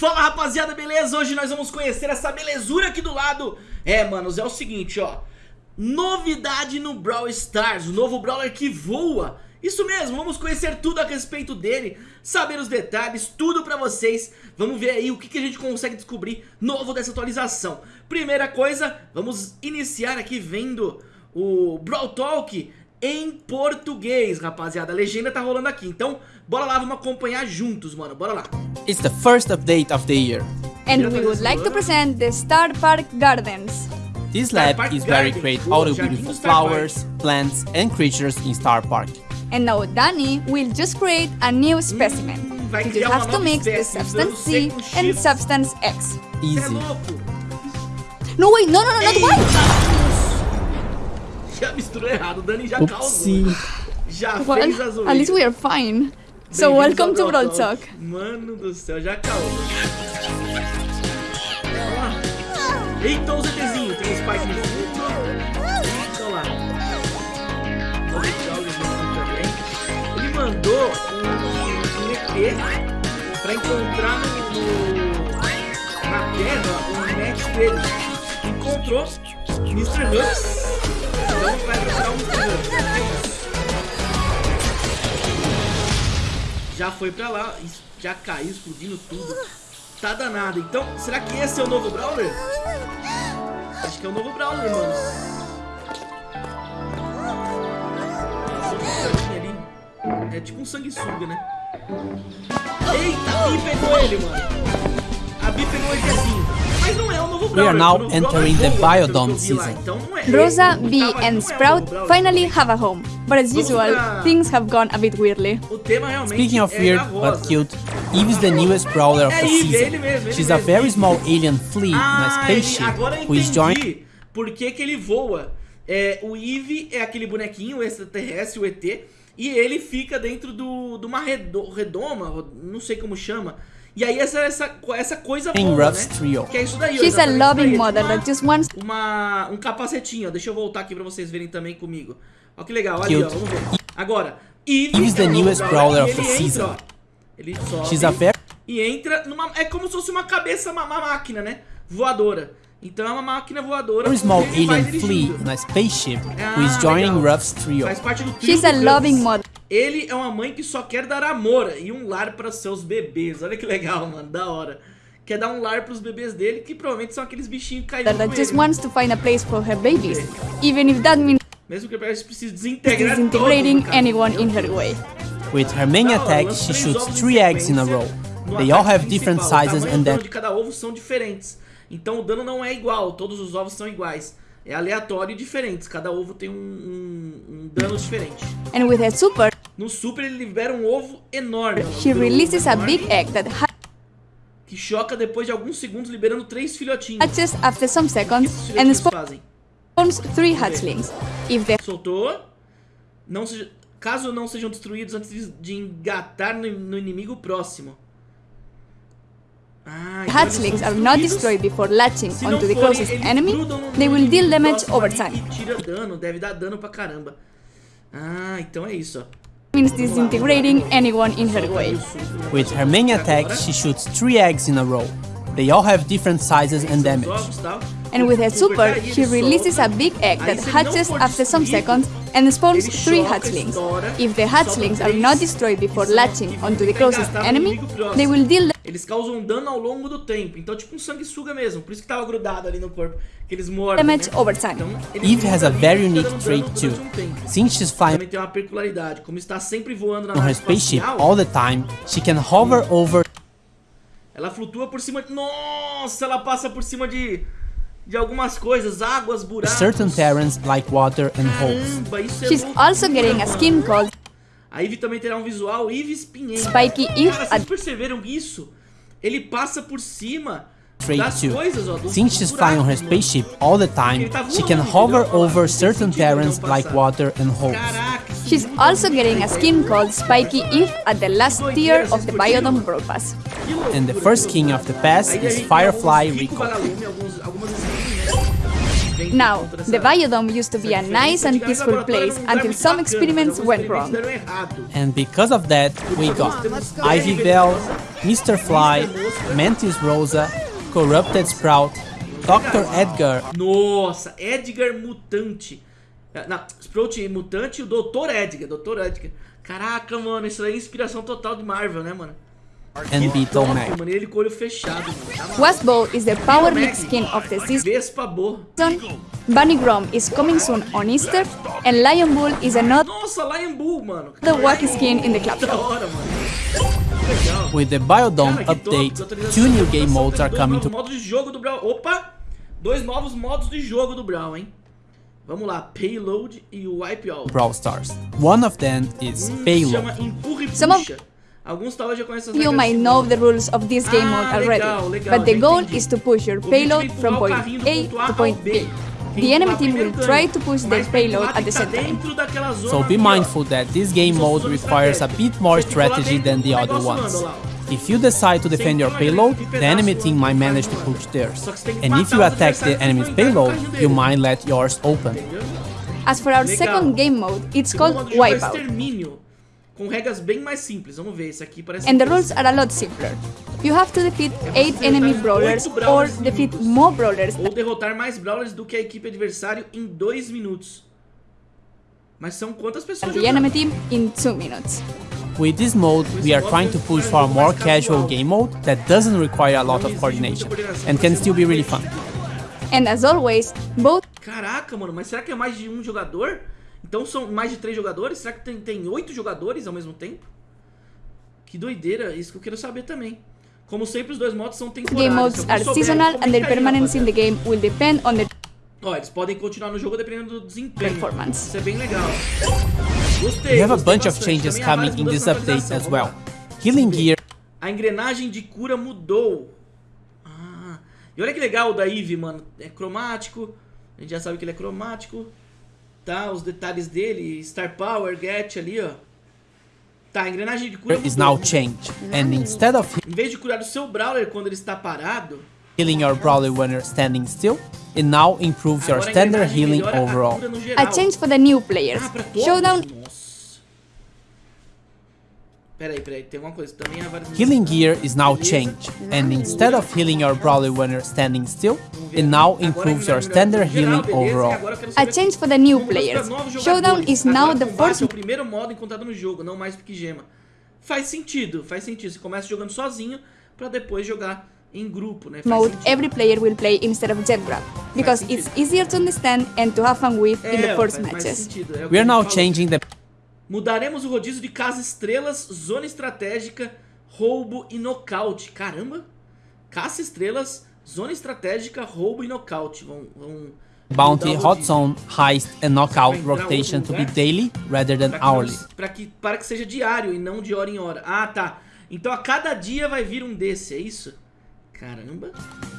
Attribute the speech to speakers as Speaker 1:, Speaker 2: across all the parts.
Speaker 1: Fala rapaziada, beleza? Hoje nós vamos conhecer essa belezura aqui do lado. É, manos, é o seguinte, ó. Novidade no Brawl Stars, o novo Brawler que voa. Isso mesmo, vamos conhecer tudo a respeito dele Saber os detalhes, tudo pra vocês. Vamos ver aí o que, que a gente consegue descobrir novo dessa atualização. Primeira coisa, vamos iniciar aqui vendo o Brawl Talk em português, rapaziada. A legenda tá rolando aqui. Então, bora lá, vamos acompanhar juntos, mano. Bora lá.
Speaker 2: It's the first update of the year.
Speaker 3: And we would like to present the Star Park Gardens.
Speaker 2: This lab is where we create all the beautiful flowers, plants and creatures in Star Park.
Speaker 3: And now Danny will just create a new specimen.
Speaker 1: vai
Speaker 3: You have to mix the substance C and
Speaker 1: X.
Speaker 3: substance X.
Speaker 1: É
Speaker 2: Easy.
Speaker 1: louco?
Speaker 3: No wait, no no no not
Speaker 1: Eita,
Speaker 3: white!
Speaker 1: Já misturou errado, o Dani já
Speaker 2: Oopsie.
Speaker 1: causou. Já
Speaker 3: Well,
Speaker 1: fez as
Speaker 3: at least we are fine. So welcome
Speaker 1: ao
Speaker 3: to
Speaker 1: Brawl
Speaker 3: Talk.
Speaker 1: Mano do céu, já causou. Olha lá. Eita, o ZTzinho, tem um Spike no fundo. Olha lá. Os jogos também. Ele mandou um, um EP pra encontrar no, no- na terra o match dele. Encontrou Mr. Hux. Já foi pra lá, já caiu, explodindo tudo. Tá danado. Então, será que esse é o novo Brawler? Acho que é o novo Brawler, mano. É tipo um sanguessuga, né? Eita, a Bi pegou ele, mano. A Bi pegou ele assim. Mas não é o novo Brawler.
Speaker 2: are now
Speaker 1: o novo Brawler
Speaker 2: entering the Biodome season.
Speaker 1: Então não é.
Speaker 3: Rosa, Bee,
Speaker 1: é
Speaker 3: and Sprout finally have a home. But as usual, things have gone a bit weirdly.
Speaker 2: Speaking of
Speaker 1: é
Speaker 2: weird but cute, Eve is the newest brawler of
Speaker 1: É
Speaker 2: the
Speaker 1: é
Speaker 2: season. She's a very small alien flea in a spaceship
Speaker 1: ele- agora eu
Speaker 2: who is joined
Speaker 1: entendi por que, que ele voa. É, o Eve é aquele bonequinho, o extraterrestre, o ET, e ele fica dentro do, de uma redo- redoma, não sei como chama. E aí essa, essa, essa coisa
Speaker 2: Ruff's
Speaker 1: né?
Speaker 2: trio.
Speaker 1: Que é isso daí, ó,
Speaker 3: She's a loving mother
Speaker 1: uma-
Speaker 3: that just wants
Speaker 1: uma, um capacetinho, ó. Deixa eu voltar aqui pra vocês verem também comigo. Ó que legal, ali, ó,
Speaker 2: Cute.
Speaker 1: vamos ver. Agora, Eve
Speaker 2: Eve is the
Speaker 1: é
Speaker 2: newest brawler of the
Speaker 1: ele entra,
Speaker 2: season.
Speaker 1: ó. Ele sobe
Speaker 2: She's a very
Speaker 1: e entra numa... É como se fosse uma cabeça, uma, uma máquina, né? Voadora. Então é uma máquina voadora.
Speaker 2: very small alien flea
Speaker 1: dirigindo.
Speaker 2: in a spaceship who
Speaker 1: Ah,
Speaker 2: is joining
Speaker 1: legal.
Speaker 2: Ruff's trio.
Speaker 1: Faz parte do trio
Speaker 3: She's a loving mother
Speaker 1: Ele é uma mãe que só quer dar amor e um lar para seus bebês. Olha que legal, mano, da hora. Quer dar um lar pros bebês dele, que provavelmente são aqueles bichinhos caídos
Speaker 3: that just wants to find a place for her babies, even if that means
Speaker 1: Mesmo que eles precisem desintegrar
Speaker 3: disintegrating
Speaker 1: caso,
Speaker 3: anyone in her way.
Speaker 2: With her main attack, she
Speaker 1: três
Speaker 2: shoots three eggs in a row. They all have different sizes and
Speaker 1: e de cada ovo são diferentes. Então o dano não é igual, todos os ovos são iguais. É aleatório e diferentes, cada ovo tem um, um- um dano diferente.
Speaker 3: And with her super,
Speaker 1: No super ele libera um ovo enorme.
Speaker 3: she releases a big egg that
Speaker 1: Que choca depois de alguns segundos, liberando três filhotinhos.
Speaker 3: hatches after some seconds and spawns three hatchlings. If the
Speaker 1: Soltou. Não seja, caso não sejam destruídos antes de, engatar no inimigo próximo. Ah,
Speaker 3: hatchlings
Speaker 1: são
Speaker 3: are not destroyed before latching onto the closest enemy, they will deal damage over time.
Speaker 1: Tira dano, deve dar dano pra caramba. Ah, então é isso, ó.
Speaker 3: Means disintegrating anyone in her way.
Speaker 1: aí o suco, né?
Speaker 2: With her main attack, she shoots three eggs in a row. They all have different sizes and damage.
Speaker 1: Ovos, tal.
Speaker 3: And with her
Speaker 1: super
Speaker 3: super, she releases a big egg that
Speaker 1: se ele não
Speaker 3: hatches after some seconds and spawns three hatchlings. If the hatchlings are not destroyed before
Speaker 1: que
Speaker 3: latching onto the closest
Speaker 1: engatados no
Speaker 3: enemy,
Speaker 1: inimigo próximo.
Speaker 3: they will deal
Speaker 1: Eles causam dano ao longo do tempo. Então, tipo um sanguessuga mesmo. Por isso que tava grudado ali no corpo. Que eles mordem.
Speaker 3: damage
Speaker 1: né?
Speaker 3: over time.
Speaker 1: Então,
Speaker 2: Eve has a very unique trait too.
Speaker 1: durante um tempo.
Speaker 2: Since she's flying
Speaker 1: Também tem uma peculiaridade. Como está sempre voando na
Speaker 2: on her
Speaker 1: nave
Speaker 2: spaceship
Speaker 1: espacial,
Speaker 2: all the time, she can hover over
Speaker 1: ela flutua por cima de... Nossa, ela passa por cima de... De algumas coisas. Águas, buracos.
Speaker 2: certain terrains like water and holes.
Speaker 1: Caramba, isso é
Speaker 3: She's
Speaker 1: loucura,
Speaker 3: also getting a skin called
Speaker 1: A Eve também terá um visual Eve espinhenta.
Speaker 3: Spiky Eve.
Speaker 1: Cara, vocês perceberam isso? Ele passa por cima
Speaker 2: Trait
Speaker 1: das
Speaker 2: 2.
Speaker 1: coisas, ó. Dos,
Speaker 2: Since she's flying on her
Speaker 1: buracos, mano.
Speaker 2: spaceship all the time, she can hover over certain terrains like water and holes.
Speaker 3: She's also getting a skin called Spiky Eve at the last tier of the Biodome Brawl Pass.
Speaker 1: Que loucura,
Speaker 2: And the first king of the pass is Firefly
Speaker 1: alguns Rico
Speaker 2: Rico.
Speaker 1: Vagalume, alguns, algumas skins, né? evento
Speaker 3: Now, the Biodome used to be a nice and peaceful place
Speaker 1: era lugar
Speaker 3: until some experiments went wrong.
Speaker 2: And because of that, we got Ivy Bell, Mr. Fly, Mantis Rosa, Corrupted Sprout, Dr. Edgar,
Speaker 1: Nossa, Edgar Mutante. É, Não, Sprout Mutante e o Dr. Edgar, Dr. Edgar. Caraca, mano, isso aí é inspiração total de Marvel, né, mano?
Speaker 2: And Beetle
Speaker 1: Top,
Speaker 2: Mac.
Speaker 1: mano, ele com olho fechado, mano. Tá maluco.
Speaker 3: Is the Power League
Speaker 1: Mac,
Speaker 3: skin of the season.
Speaker 1: Vespa
Speaker 3: Bunny Grom is coming soon on Easter, and Lion Bull is another
Speaker 1: Nossa, Lion Bull, mano.
Speaker 3: wacky skin in the club shop.
Speaker 1: hora,
Speaker 2: With the Biodome
Speaker 1: Cara,
Speaker 2: update, two new game modes are coming to
Speaker 1: modos de jogo do Brawl. Opa! Dois novos modos de jogo do Brawl, hein? Vamos lá, Payload e o Wipeout.
Speaker 2: Brawl Stars. One of them is
Speaker 1: Hum, se
Speaker 2: Payload.
Speaker 1: chama Empurra e
Speaker 3: Some of-
Speaker 1: Puxa. Alguns talvez já conhecem as
Speaker 3: You
Speaker 1: regras
Speaker 3: might
Speaker 1: desse
Speaker 3: know
Speaker 1: modo.
Speaker 3: the rules of this game
Speaker 1: Ah,
Speaker 3: mode already,
Speaker 1: legal, legal,
Speaker 3: but the
Speaker 1: já
Speaker 3: goal
Speaker 1: entendi.
Speaker 3: is to push your
Speaker 1: O objetivo é
Speaker 3: payload
Speaker 1: empurrar
Speaker 3: from
Speaker 1: o
Speaker 3: point
Speaker 1: carrinho do
Speaker 3: A
Speaker 1: ponto A
Speaker 3: to
Speaker 1: ao
Speaker 3: point
Speaker 1: B.
Speaker 3: B.
Speaker 1: Quem
Speaker 3: The enemy
Speaker 1: empurrar
Speaker 3: team
Speaker 1: primeiro
Speaker 3: will
Speaker 1: ganha.
Speaker 3: try to push
Speaker 1: Mas
Speaker 3: their
Speaker 1: pra
Speaker 3: payload
Speaker 1: empurrar
Speaker 3: at the
Speaker 1: tem que
Speaker 3: same
Speaker 1: tá
Speaker 3: time.
Speaker 1: dentro daquela zona
Speaker 2: So be
Speaker 1: ali, ó.
Speaker 2: mindful that this game
Speaker 1: Como se
Speaker 2: mode
Speaker 1: fosse
Speaker 2: requires a
Speaker 1: estratégia.
Speaker 2: bit more
Speaker 1: Você tem que colar
Speaker 2: strategy
Speaker 1: dentro
Speaker 2: than
Speaker 1: do
Speaker 2: the other
Speaker 1: negócio
Speaker 2: ones.
Speaker 1: voando lá, ó.
Speaker 2: If you decide to defend your payload, the enemy team might manage to push theirs.
Speaker 1: Só que você tem que
Speaker 2: And if
Speaker 1: matar
Speaker 2: you
Speaker 1: os
Speaker 2: attack the
Speaker 1: adversários
Speaker 2: enemy's
Speaker 1: pra entrar no
Speaker 2: payload,
Speaker 1: carrinho
Speaker 2: you
Speaker 1: dele.
Speaker 2: might let yours open.
Speaker 1: Entendeu?
Speaker 3: As for our
Speaker 1: Legal.
Speaker 3: second game mode, it's
Speaker 1: Segundo
Speaker 3: called
Speaker 1: modo de jogo é
Speaker 3: Wipeout,
Speaker 1: Extermínio, com regras bem mais simples. Vamos ver, esse aqui parece
Speaker 3: and the rules are a lot simpler. You have to defeat 8 enemy brawlers or defeat more brawlers
Speaker 1: Ou derrotar mais brawlers do que a equipe adversário em 2 minutos. Mas são quantas pessoas
Speaker 3: the enemy team in 2 minutes.
Speaker 2: With this mode, we are trying to push for a more casual game mode that doesn't require a lot of coordination and can still be really fun.
Speaker 3: And as always, both
Speaker 1: Caraca, mano, mas será que é mais de um jogador? Então são mais de três jogadores? Será que tem, tem oito jogadores ao mesmo tempo? Que doideira, isso que eu quero saber também. Como sempre, os dois modos são temporários.
Speaker 3: game modes are seasonal and their permanence in the game will depend on the
Speaker 1: Ó, eles podem continuar no jogo dependendo do desempenho.
Speaker 3: Performance.
Speaker 1: Isso é bem legal. Gostei.
Speaker 2: We have a bunch of changes coming in this update as well. Healing Gear
Speaker 1: A engrenagem de cura mudou. Ah, e olha que legal o da Eve, mano. É cromático. A gente já sabe que ele é cromático. Tá, os detalhes dele. Star Power, Get ali, ó. Tá, a engrenagem de cura
Speaker 2: is
Speaker 1: mudou.
Speaker 2: now changed, and instead of
Speaker 1: Em vez de curar o seu Brawler quando ele está parado,
Speaker 2: healing your brawler when you're standing still, it now improves your standard healing overall.
Speaker 3: a change for the new players.
Speaker 1: Ah?
Speaker 3: Showdown
Speaker 1: Nossa. Peraí, peraí, tem alguma coisa. Também há várias
Speaker 2: Healing gear is now
Speaker 1: Beleza.
Speaker 2: changed, and instead of healing your brawler when you're standing still, it now improves your standard healing overall.
Speaker 1: agora eu quero
Speaker 3: a change for the new players. Showdown is now the first
Speaker 1: é o primeiro modo encontrado no jogo, não mais pique gema. Faz sentido, faz sentido. Você começa jogando sozinho pra depois jogar em grupo, né? Faz
Speaker 3: mode
Speaker 1: sentido.
Speaker 3: every player will play instead of jet grab because it's easier to understand and to have fun with in the first
Speaker 1: faz
Speaker 3: matches.
Speaker 1: sentido, é o que
Speaker 2: We are now changing the
Speaker 1: Mudaremos o rodízio de casa estrelas, zona estratégica, roubo e nocaute. Caramba! Caça estrelas, zona estratégica, roubo e nocaute. Vão, vão
Speaker 2: bounty, hot zone, heist, and knockout rotation to be daily rather than
Speaker 1: Pra que,
Speaker 2: hourly.
Speaker 1: pra que, para que seja diário e não de hora em hora. Ah, tá. Então a cada dia vai vir um desse, é isso? Caramba.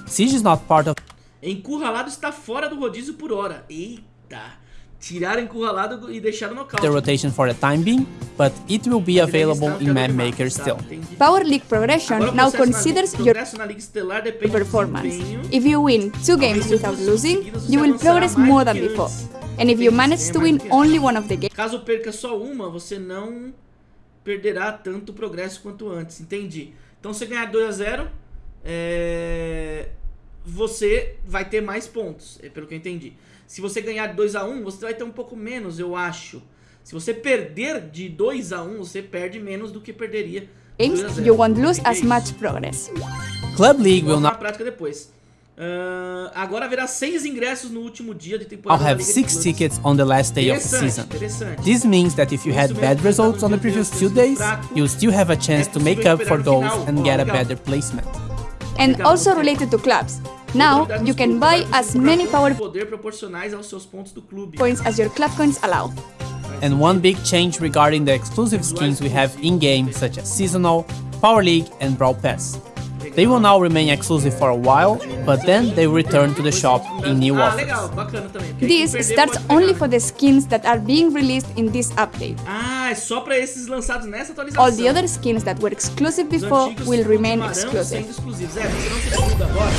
Speaker 2: Siege is not part of
Speaker 1: Encurralado está fora do rodízio por hora. Eita. Tiraram encurralado e deixaram nocaute.
Speaker 2: the rotation for the time being, but it will be available in Map Maker still.
Speaker 1: Agora
Speaker 3: Power League progression
Speaker 1: o
Speaker 3: now considers your
Speaker 1: progresso na Liga Estelar depende do
Speaker 3: performance. If you win two games without losing, you will progress
Speaker 1: mais
Speaker 3: more
Speaker 1: do
Speaker 3: than
Speaker 1: que
Speaker 3: before.
Speaker 1: antes.
Speaker 3: And if you manage to
Speaker 1: ganhar
Speaker 3: win only one of the games,
Speaker 1: Caso perca só uma, você não perderá tanto progresso quanto antes. Entendi. Então, se ganhar 2 a 0 é, você vai ter mais pontos, é pelo que eu entendi. Se você ganhar 2 a 1 você vai ter um pouco menos, eu acho. Se você perder de 2 a 1 você perde menos do que perderia. de 2 a 0.
Speaker 3: you won't lose as much progress.
Speaker 2: Club League will
Speaker 1: Vamos na prática depois. Ah, agora haverá seis ingressos no último dia de
Speaker 2: I'll
Speaker 1: temporada. da
Speaker 2: have six tickets on the last day of the season.
Speaker 1: interessante.
Speaker 2: This means that if you had bad results on the previous two days, you'll still have a chance to make up for those and get a better placement.
Speaker 3: And also related to clubs. Now, you can buy as many power
Speaker 1: poder proporcionais aos seus pontos
Speaker 3: points as your club coins allow.
Speaker 2: And one big change regarding the exclusive skins we have in-game, such as Seasonal, Power League, and Brawl Pass. They will now remain exclusive for a while, but then they return to the shop in new
Speaker 1: ah,
Speaker 2: offers.
Speaker 1: legal, bacana também. porque aí quem
Speaker 3: This starts only for the skins that are being released in this update.
Speaker 1: Ah, é só pra esses lançados nessa atualização.
Speaker 3: All the other skins that were exclusive before will remain exclusive.
Speaker 1: sendo exclusivos. É, você não se muda agora.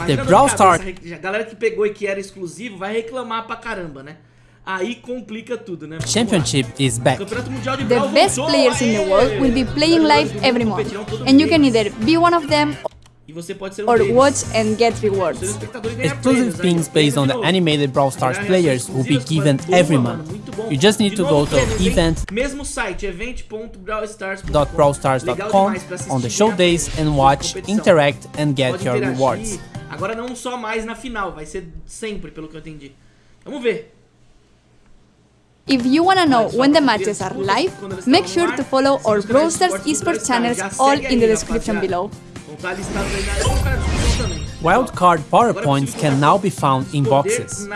Speaker 1: A dor
Speaker 2: Brawl Stars-
Speaker 1: A galera que pegou e que era exclusivo vai reclamar pra caramba, né? Aí complica tudo, né?
Speaker 2: Championship is back.
Speaker 1: Campeonato Mundial de
Speaker 3: The best
Speaker 1: voltou!
Speaker 3: players in the world will be playing live every month, and you can either be one of them
Speaker 1: E você pode ser um
Speaker 3: or
Speaker 1: deles.
Speaker 3: watch and get
Speaker 1: um
Speaker 3: rewards.
Speaker 1: espectador ganhar
Speaker 2: Exclusive
Speaker 1: prêmios, aí,
Speaker 2: pins based on the
Speaker 1: prêmio de
Speaker 2: animated Brawl Stars players will be given every month. You just need to go to
Speaker 1: prêmios,
Speaker 2: event
Speaker 1: Mesmo site, event.brawlstars.com Legal
Speaker 2: .brawlstars.com
Speaker 1: demais pra assistir
Speaker 2: on the show days and watch, interact and get your rewards.
Speaker 1: Agora não só mais na final, vai ser sempre, pelo que eu entendi. Vamos ver.
Speaker 3: If you wanna know when the matches are live, make sure to follow our Brawl Stars esports channels all in the description below.
Speaker 1: Vão estar listados aí na vou colocar na descrição também.
Speaker 2: Wildcard power points can now be found in boxes.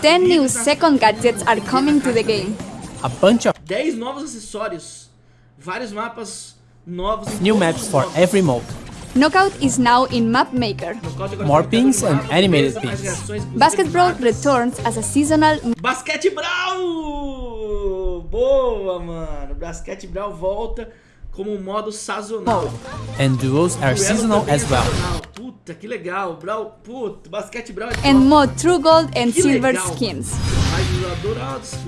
Speaker 3: 10 new second gadgets are coming to the game.
Speaker 2: A bunch of
Speaker 1: 10 novos acessórios. Vários mapas novos.
Speaker 2: new maps for every mode.
Speaker 3: Knockout is now in Map Maker.
Speaker 2: More
Speaker 1: tá
Speaker 2: pins and animated
Speaker 1: beleza, mais
Speaker 2: pins.
Speaker 1: reações, inclusive
Speaker 3: Basket Brawl returns as a seasonal
Speaker 1: Basquete Brawl! Boa, mano. Basquete Brawl volta como um modo sazonal.
Speaker 2: And duos are seasonal
Speaker 1: também
Speaker 2: as well.
Speaker 1: sazonal. Puta, que legal. Brawl, puta, basquete Brawl é
Speaker 3: and more True Gold and
Speaker 1: Que
Speaker 3: Silver
Speaker 1: legal,
Speaker 3: skins.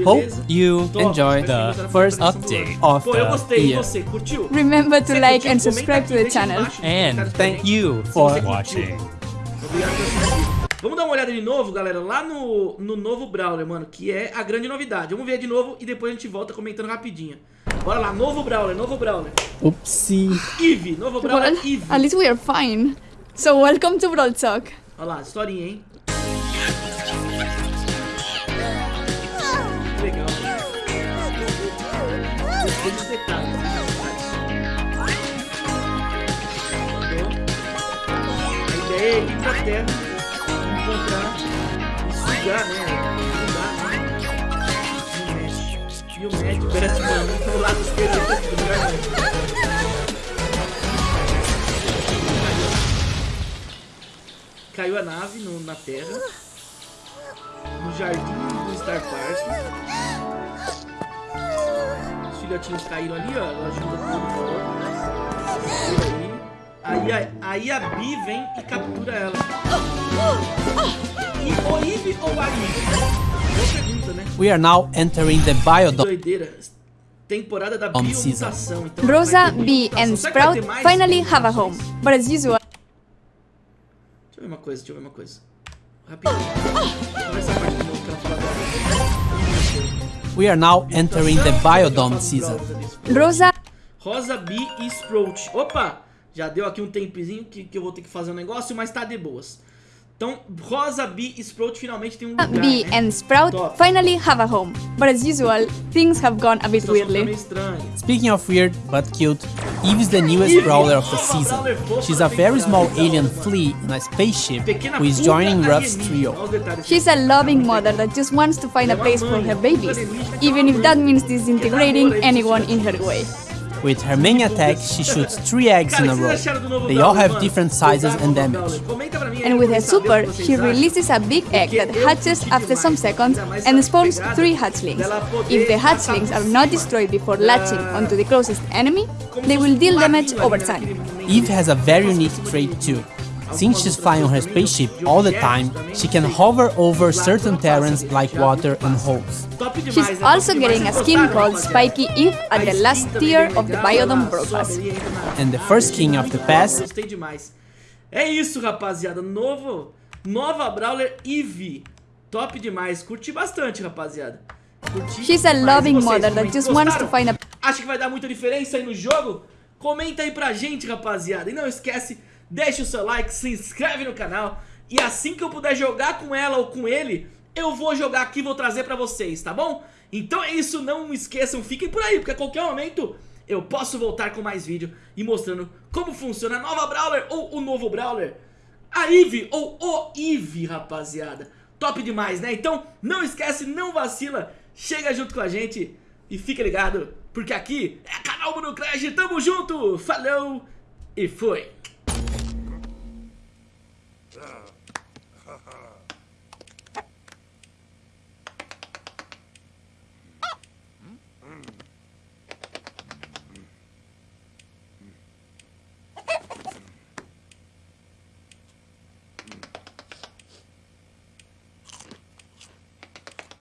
Speaker 2: Hope you
Speaker 1: Top,
Speaker 2: enjoy the first update of
Speaker 1: Pô, eu
Speaker 2: the
Speaker 1: gostei. E
Speaker 2: year.
Speaker 1: você, curtiu?
Speaker 3: Remember to
Speaker 1: Você
Speaker 3: like
Speaker 1: curtiu?
Speaker 3: and subscribe to the channel.
Speaker 2: And thank you for watching.
Speaker 1: Obrigado por assistir. Vamos dar uma olhada de novo, galera, lá no, no novo Brawler, mano, que é a grande novidade. Vamos ver de novo e depois a gente volta comentando rapidinho. Bora lá, novo Brawler, novo Brawler.
Speaker 2: Oopsie.
Speaker 1: Eve, novo Brawler
Speaker 3: Well,
Speaker 1: Eve.
Speaker 3: at least we are fine. So welcome to Brawl Talk.
Speaker 1: Olha lá, historinha, hein? Legal. Gostei dos detalhes, dos detalhes. A ideia é ir pra terra, encontrar e sugar, né? E o lado esquerdo do lugar, Caiu a nave no- na terra. No jardim do Star Park. Os filhotinhos caíram ali, ó. Ela ajuda tudo aí. Aí a, aí a Bi vem e captura ela. E o Eve ou a Eve?
Speaker 2: We are now entering the Biodome
Speaker 1: Doideira. Temporada da biomutação. Então
Speaker 3: Rosa, Bee, and Sprout finally have a home. But as usual,
Speaker 1: Deixa eu ver uma coisa, deixa eu ver uma coisa. Rapidinho.
Speaker 2: We are now entering the Biodome season.
Speaker 3: Rosa,
Speaker 1: Rosa, Bee e Sprout. Opa! Já deu aqui um tempezinho que, que eu vou ter que fazer um negócio, mas tá de boas. Então, Rosa, Bee e Sprout finalmente tem um lugar,
Speaker 3: Bee,
Speaker 1: né?
Speaker 3: and Sprout
Speaker 1: Top.
Speaker 3: finally have a home. But as usual, things have gone a bit
Speaker 1: Situação tá meio
Speaker 3: weirdly.
Speaker 2: Speaking of weird but cute, Eve is the newest
Speaker 1: Eve,
Speaker 2: brawler of the season. She's a very small alien flea in a spaceship who is joining Ruff's trio.
Speaker 1: Olha os detalhes.
Speaker 3: She's a loving mother that just wants to find a place for her babies, even if that means disintegrating anyone in her way.
Speaker 2: With her main attack, she shoots three eggs in a row.
Speaker 1: vocês acharam do novo
Speaker 2: They all have different sizes and damage.
Speaker 1: Brawler. Comenta pra mim aí
Speaker 3: And with her
Speaker 1: eu saber o que
Speaker 3: super, she releases a big egg that hatches after some seconds and spawns three hatchlings. If the hatchlings are not destroyed before latching onto the closest enemy, they will deal damage over time.
Speaker 2: Eve has a very unique trait too. Since she's flying on her spaceship all the time, she can hover over certain terrains like water and holes.
Speaker 3: She's also getting a skin called? Spiky Eve at the last tier of the Biodome
Speaker 1: ela
Speaker 3: Brawl
Speaker 1: sobe
Speaker 3: Pass.
Speaker 1: ali, entra na-
Speaker 2: And the first king of the pass
Speaker 1: top, Gostei demais. É isso, rapaziada. Novo, nova Brawler Eevee. Top demais. Curti bastante, rapaziada. Curti
Speaker 3: She's a loving
Speaker 1: vocês,
Speaker 3: mother that just wants to find a
Speaker 1: Acha que vai dar muita diferença aí no jogo? Comenta aí pra gente, rapaziada. E não esquece, deixa o seu like, se inscreve no canal. E assim que eu puder jogar com ela ou com ele, eu vou jogar aqui e vou trazer pra vocês, tá bom? Então é isso, não esqueçam, fiquem por aí, porque a qualquer momento eu posso voltar com mais vídeo e mostrando como funciona a nova Brawler ou o novo Brawler. A Eve ou o Eve, rapaziada. Top demais, né? Então não esquece, não vacila, chega junto com a gente e fica ligado, porque aqui é canal Bruno Crash, tamo junto, falou e foi! Yeah.